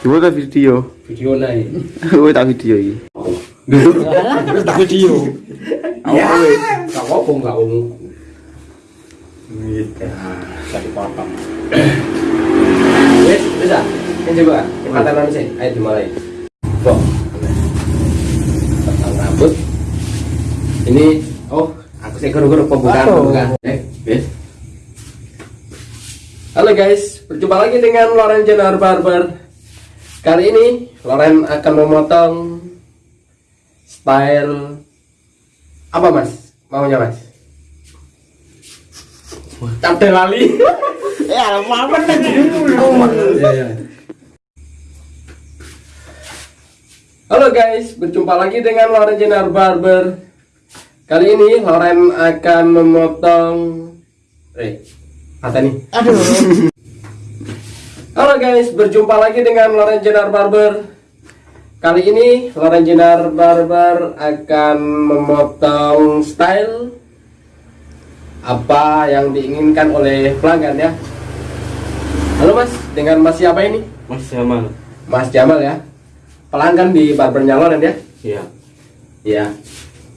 Coba tak video. Video naik. Kowe tak video iki. Terus tak video. Ya, gak apa gak ungu. Gitu. Gak dipotong. Wes, bisa. Ini coba, kata nanti sih. Ayo dimulai. Kok. Potong rambut. Ini, oh, aku sih guru-guru pembukaan, pembukaan. Eh, wes. Halo guys, berjumpa lagi dengan Loren Jenar Barber. Kali ini Loren akan memotong style apa mas? Maunya mas? Capte lali. Ya, apa Halo guys, berjumpa lagi dengan Loren Jenar Barber. Kali ini Loren akan memotong Eh, apa nih? Aduh. Halo guys, berjumpa lagi dengan Loren Jenar Barber. Kali ini Loren Jenar Barber akan memotong style apa yang diinginkan oleh pelanggan ya. Halo Mas, dengan Mas siapa ini? Mas Jamal. Mas Jamal ya. Pelanggan di barbernya Loren ya. Iya. Iya.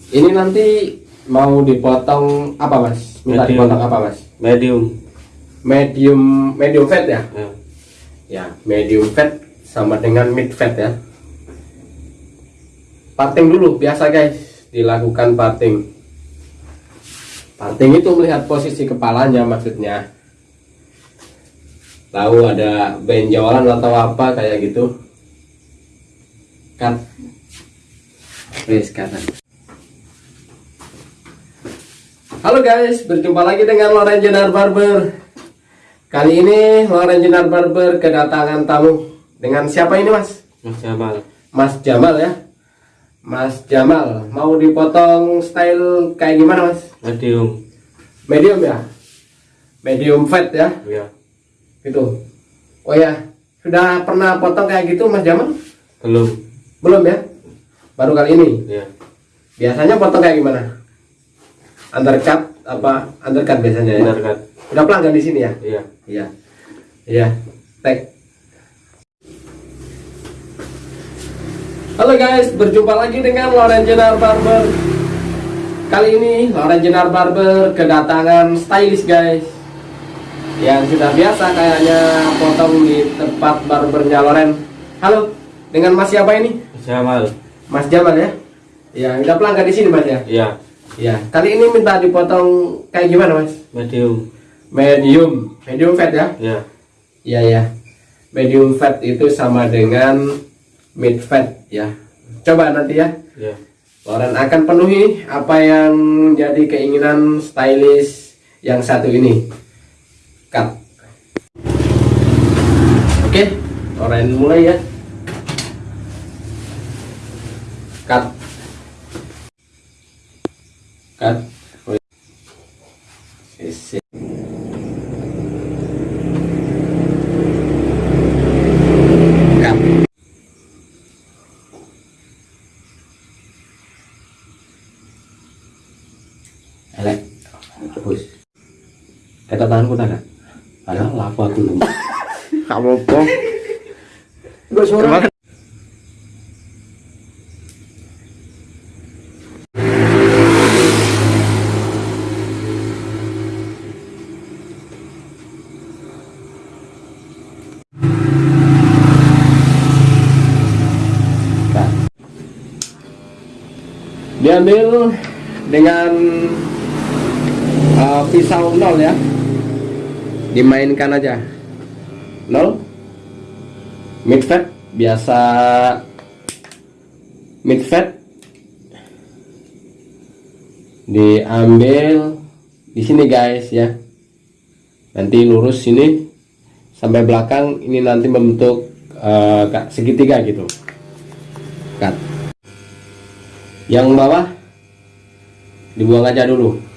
Ini nanti mau dipotong apa Mas? Minta Medium. dipotong apa Mas? Medium. Medium medium fat ya? Ya. Ya, medium fat sama dengan mid fat ya. Parting dulu biasa guys, dilakukan parting. Parting itu melihat posisi kepalanya maksudnya. Tahu ada benjolan atau apa kayak gitu. Cut. Wes kanan. Halo guys, berjumpa lagi dengan Loren Jenar Barber. Kali ini Loren Jenar Barber kedatangan tamu dengan siapa ini mas? Mas Jamal. Mas Jamal ya. Mas Jamal mau dipotong style kayak gimana mas? Medium. Medium ya? Medium fat ya? Iya. Gitu. Oh ya, sudah pernah potong kayak gitu mas Jamal? Belum. Belum ya? Baru kali ini. Iya. Biasanya potong kayak gimana? Undercut apa? Undercut biasanya ya? Kan? Udah pelanggan di sini ya? Iya. Iya. Iya. Tag. Halo guys, berjumpa lagi dengan Loren Jenar Barber. Kali ini Loren Jenar Barber kedatangan stylist guys. Yang sudah biasa kayaknya potong di tempat barbernya Loren. Halo, dengan Mas siapa ini? Mas Jamal. Mas Jamal ya? Ya, udah pelanggan di sini Mas ya? Iya. Ya, kali ini minta dipotong kayak gimana Mas? Medium. Medium, medium fat ya? Iya. Iya ya. Medium fat itu sama dengan mid fat ya. Coba nanti ya. Iya. Loren akan penuhi apa yang jadi keinginan stylist yang satu ini. Cut. Oke, Loren mulai ya. Cut. Cut. Kata tanganku tak ada laku aku lu Kamu apa? Gue suara. diambil dengan uh, pisau nol ya dimainkan aja. Nol. Mid fat biasa. Mid fat diambil di sini guys ya. Nanti lurus sini sampai belakang ini nanti membentuk uh, segitiga gitu. Cut. Yang bawah dibuang aja dulu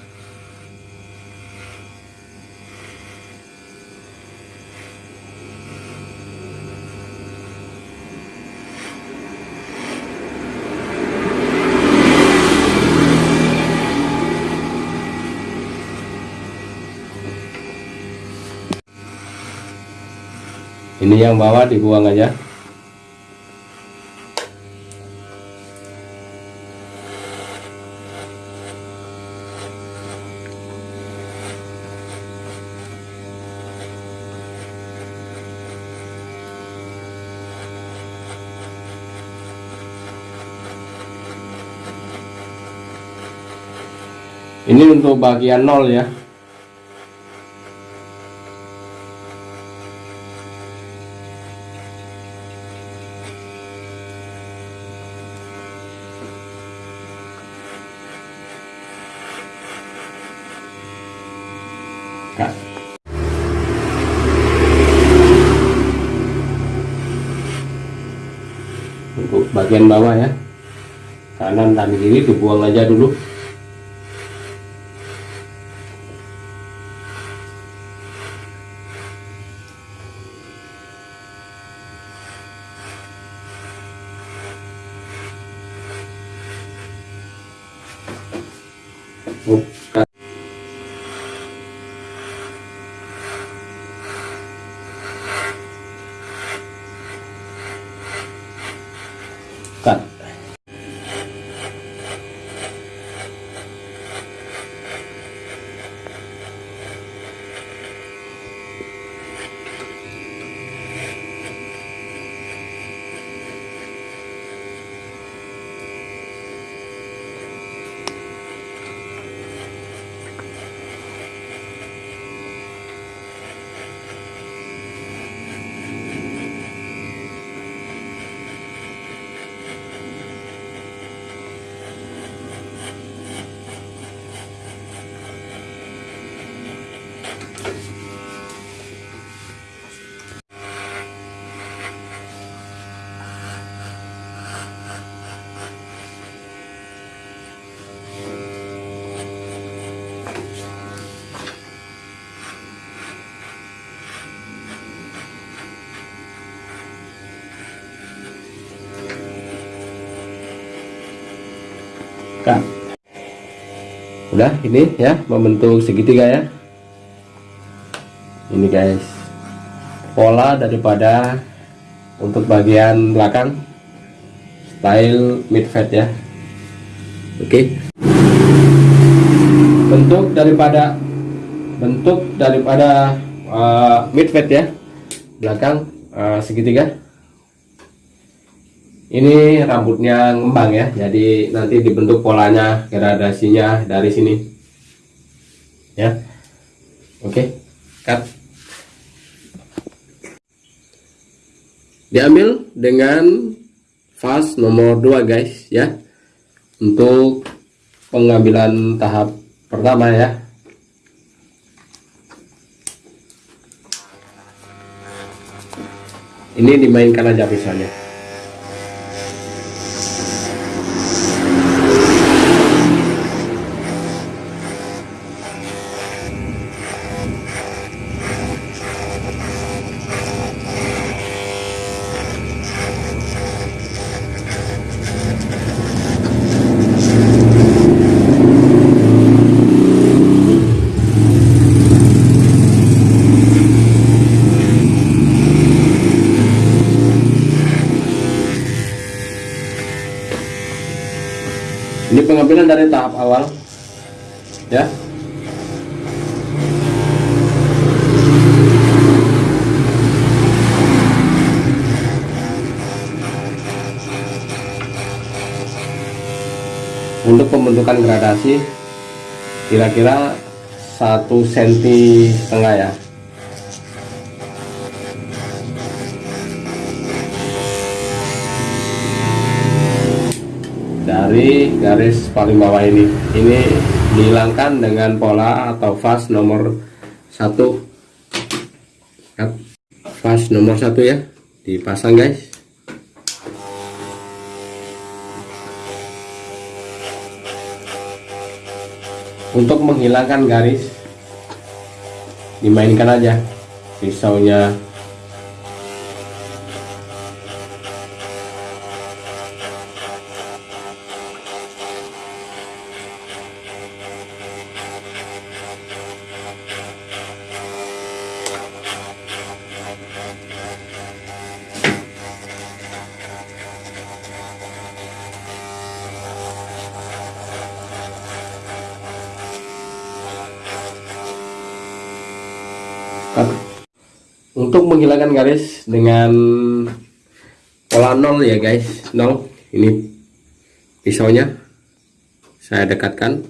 ini yang bawah dibuang aja ya? ini untuk bagian nol ya. Bagian bawah ya. Kanan dan kiri dibuang aja dulu Udah ini ya membentuk segitiga ya. Ini guys. Pola daripada untuk bagian belakang style mid fat ya. Oke. Bentuk daripada bentuk daripada uh, mid fat ya. Belakang uh, segitiga ini rambutnya ngembang ya jadi nanti dibentuk polanya gradasinya dari sini. Ya. Oke cut. Diambil dengan fast nomor 2 guys ya. Untuk pengambilan tahap pertama ya. Ini dimainkan aja misalnya pengambilan dari tahap awal ya. Untuk pembentukan gradasi kira-kira satu senti setengah ya dari garis paling bawah ini. Ini dihilangkan dengan pola atau fast nomor satu. Fast nomor satu ya. Dipasang guys. Untuk menghilangkan garis dimainkan aja. Pisaunya untuk menghilangkan garis dengan pola nol ya guys. Nol. Ini pisaunya saya dekatkan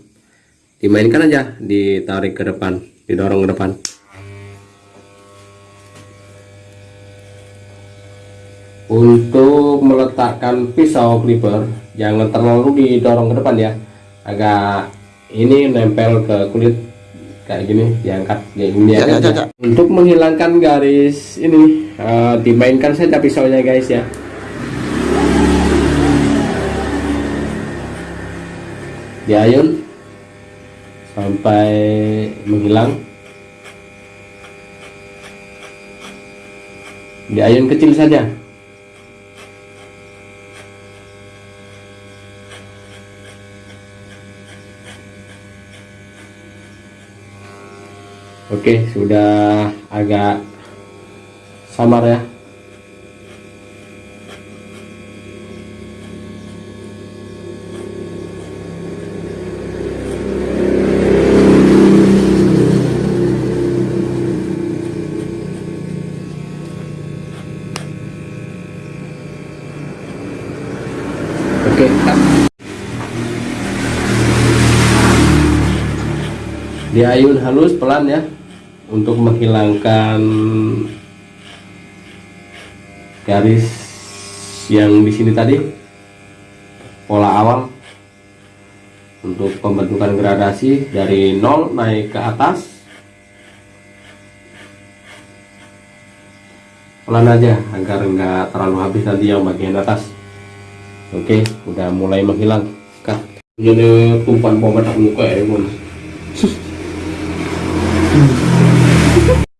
dimainkan aja ditarik ke depan didorong ke depan. Untuk meletakkan pisau clipper jangan terlalu didorong ke depan ya. Agak ini nempel ke kulit kayak gini diangkat kayak gini Ya, ya, ya, untuk menghilangkan garis ini eh, dimainkan saja pisaunya guys ya. Diayun sampai menghilang. Diayun kecil saja Oke, sudah agak samar ya. Diayun halus pelan ya untuk menghilangkan garis yang di sini tadi pola awal untuk pembentukan gradasi dari nol naik ke atas. Pelan aja agar enggak terlalu habis nanti yang bagian atas. Oke udah mulai menghilang. Kak jadi tumpuan pomade aku muka ya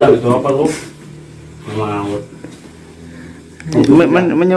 Mun. Itu apa lu? Mau. Men, men,